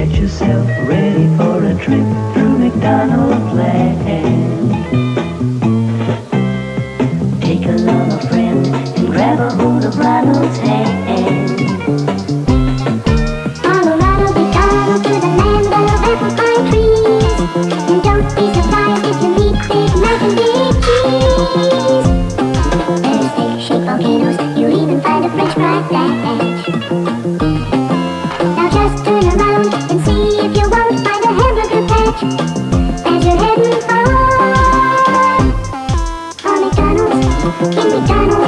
Get yourself ready for a trip through McDonald's Land. Take along a friend and grab a hold of Ronald's hand. Follow trees. And don't be surprised if you meet big big cheese. There's volcanoes, you'll even find a french fry As you're heading home For McDonald's, in McDonald's